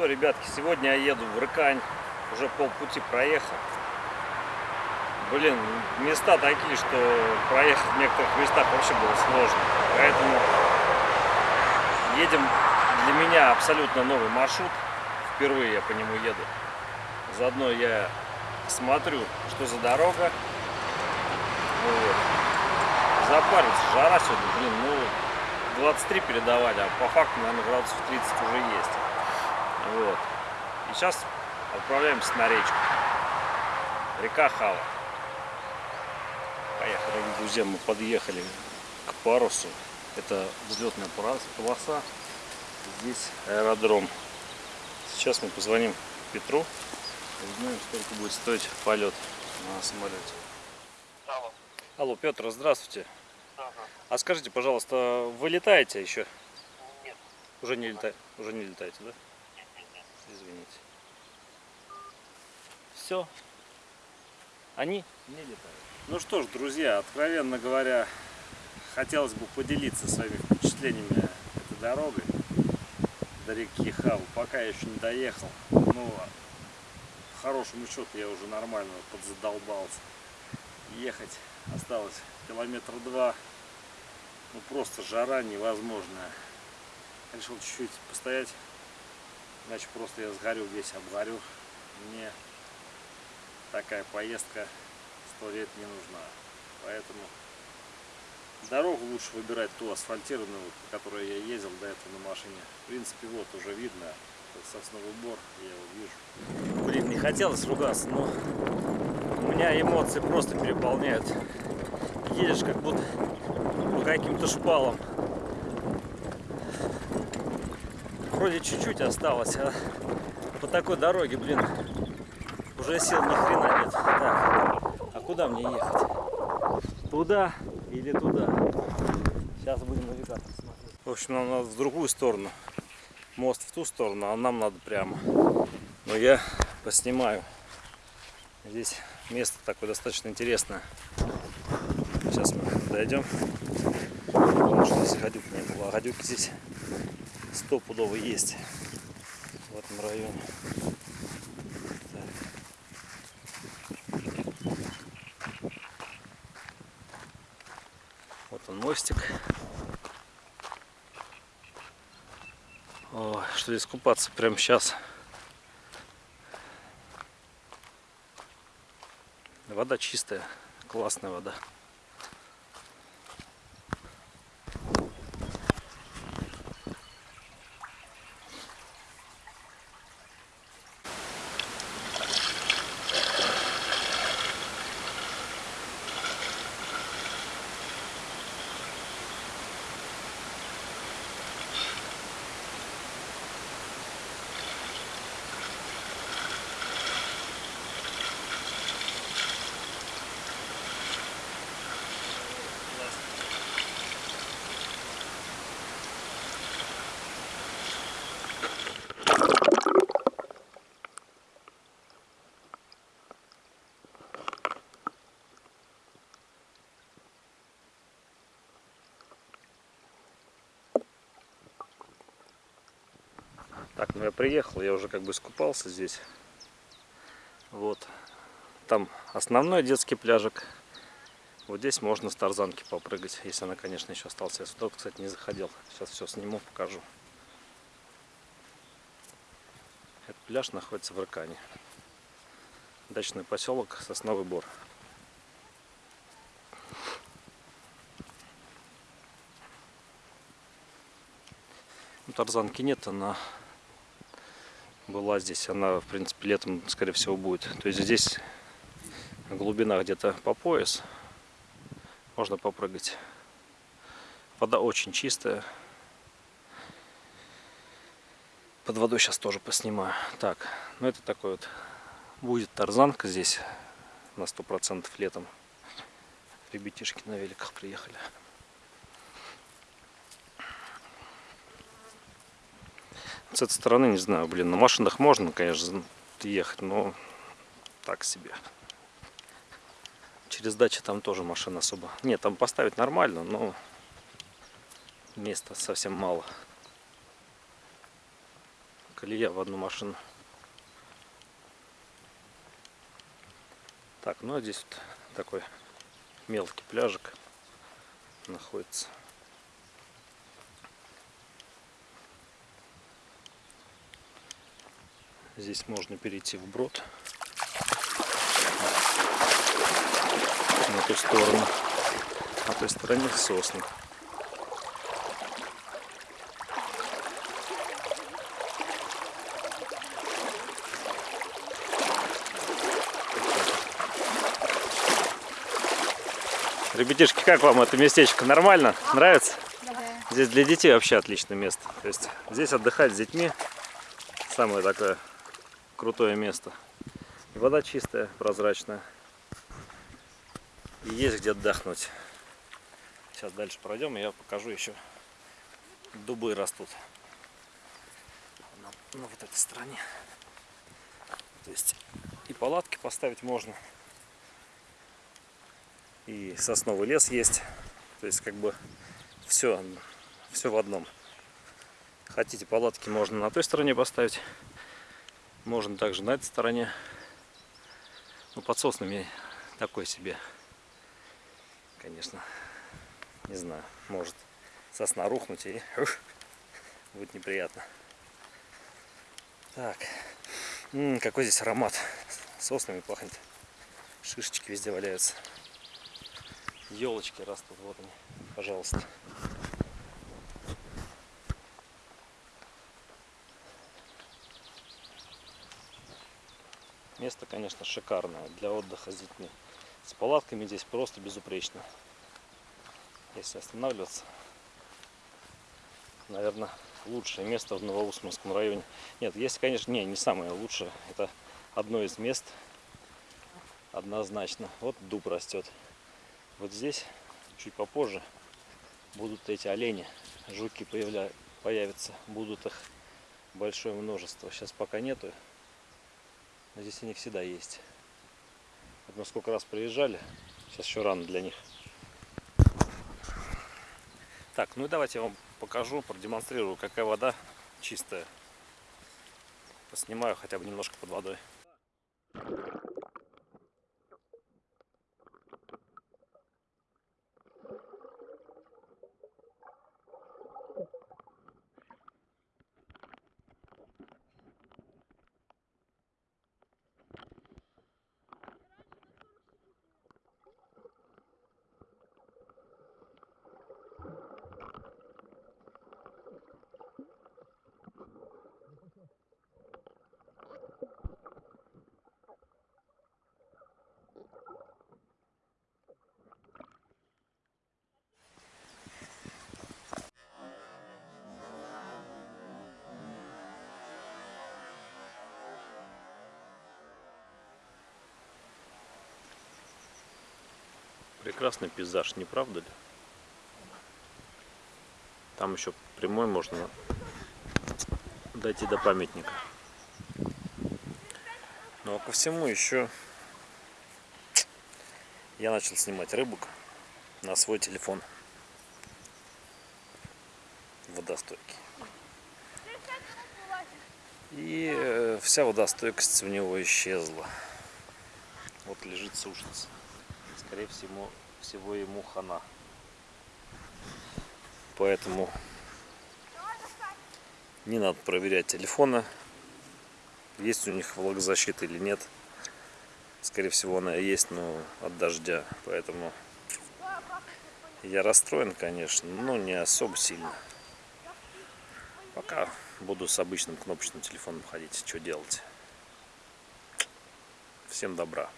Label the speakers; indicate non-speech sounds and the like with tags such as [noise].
Speaker 1: что, ребятки, сегодня я еду в Рыкань. Уже полпути проехал. Блин, места такие, что проехать в некоторых местах вообще было сложно. Поэтому едем для меня абсолютно новый маршрут. Впервые я по нему еду. Заодно я смотрю, что за дорога. Вот. Запарился, жара сегодня, блин, ну 23 передавали, а по факту, наверное, градусов 30 уже есть. Вот. И сейчас отправляемся на речку. Река Хава. Поехали, дорогие друзья, мы подъехали к парусу. Это взлетная полоса. Здесь аэродром. Сейчас мы позвоним Петру и узнаем, сколько будет стоить полет на самолете.
Speaker 2: Алло.
Speaker 1: Алло, Петр, здравствуйте.
Speaker 2: Ага.
Speaker 1: А скажите, пожалуйста, вы летаете еще?
Speaker 2: Нет.
Speaker 1: Уже не летаете? Уже не летаете, да? Извините. Все. Они не летают. Ну что ж, друзья, откровенно говоря, хотелось бы поделиться своими впечатлениями этой дорогой до реки Хаву. Пока я еще не доехал. Ну, по хорошему счету я уже нормально подзадолбался. Ехать осталось километр два. Ну просто жара невозможная. Решил чуть-чуть постоять, иначе просто я сгорю весь, обгорю. Мне такая поездка сто лет не нужна. Поэтому дорогу лучше выбирать ту асфальтированную, по которой я ездил до этого на машине. В принципе, вот уже видно, сосновый бор, я его вижу. Блин, не хотелось ругаться, но у меня эмоции просто переполняют. Едешь как будто по каким-то шпалам. Вроде чуть-чуть осталось, а по такой дороге, блин, уже сил ни хрена нет. Так, а куда мне ехать? Туда или туда? Сейчас будем навигатор смотреть. В общем, нам надо в другую сторону. Мост в ту сторону, а нам надо прямо. Но я поснимаю. Здесь место такое достаточно интересное. Сейчас мы дойдем. Потому что здесь гадюк не было. А гадюки здесь стопудово есть. В этом районе. Вот он мостик. О, что здесь купаться прямо сейчас. Вода чистая, классная вода. Так, ну я приехал, я уже как бы искупался здесь. Вот. Там основной детский пляжик. Вот здесь можно с тарзанки попрыгать, если она, конечно, еще осталась. Я сюда, кстати, не заходил. Сейчас все сниму, покажу. Этот пляж находится в Рыкане. Дачный поселок Сосновый Бор. Ну, тарзанки нет, она была здесь. Она, в принципе, летом, скорее всего, будет. То есть здесь глубина где-то по пояс. Можно попрыгать. Вода очень чистая. Под водой сейчас тоже поснимаю. Так, ну это такой вот будет тарзанка здесь на сто процентов летом. Ребятишки на великах приехали. С этой стороны, не знаю, блин, на машинах можно, конечно, ехать, но так себе. Через дачу там тоже машин особо. Нет, там поставить нормально, но места совсем мало. колея в одну машину. Так, ну а здесь вот такой мелкий пляжик находится. Здесь можно перейти вброд на ту сторону. На той стороне сосны. Ребятишки, как вам это местечко? Нормально? Нравится? Здесь для детей вообще отличное место. То есть здесь отдыхать с детьми самое такое крутое место. И вода чистая, прозрачная. И есть где отдохнуть. Сейчас дальше пройдем, и я покажу еще. Дубы растут. На, на вот этой стороне. То есть и палатки поставить можно. И сосновый лес есть. То есть как бы все, все в одном. Хотите палатки можно на той стороне поставить. Можно также на этой стороне. Ну, под соснами такой себе. Конечно, не знаю, может сосна рухнуть и [laughs] ух, будет неприятно. Так, М -м, какой здесь аромат. Соснами пахнет. Шишечки везде валяются. Елочки растут, вот они, пожалуйста. Место, конечно, шикарное для отдыха с детьми. С палатками здесь просто безупречно. Если останавливаться, наверное, лучшее место в Новоусманском районе. Нет, есть, конечно, не, не самое лучшее. Это одно из мест, однозначно. Вот дуб растет. Вот здесь, чуть попозже, будут эти олени. Жуки появля... появятся. Будут их большое множество. Сейчас пока нету. Но здесь они всегда есть. Вот мы сколько раз приезжали. Сейчас еще рано для них. Так, ну и давайте я вам покажу, продемонстрирую, какая вода чистая. Поснимаю хотя бы немножко под водой. Прекрасный пейзаж, не правда ли? Там еще прямой можно дойти до памятника. Ну а ко всему еще я начал снимать рыбок на свой телефон водостойкий. И э, вся водостойкость у него исчезла. Вот лежит сушится скорее всего, всего ему хана. Поэтому не надо проверять телефона, есть у них влагозащита или нет. Скорее всего она есть, но от дождя. Поэтому я расстроен, конечно, но не особо сильно. Пока буду с обычным кнопочным телефоном ходить. Что делать? Всем добра.